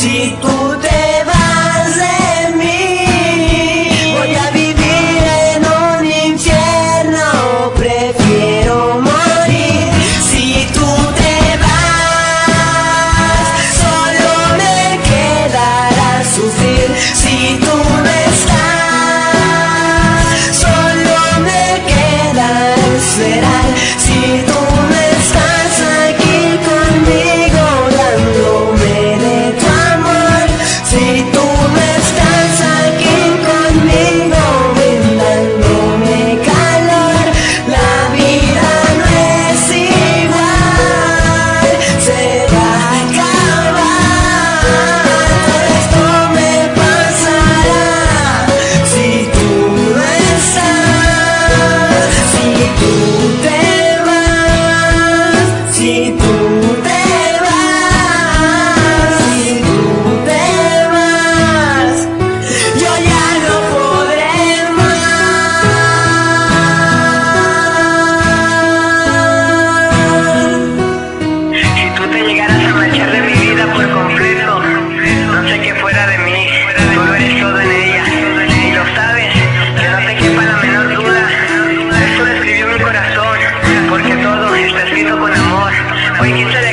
Si Ooh. Wait, you said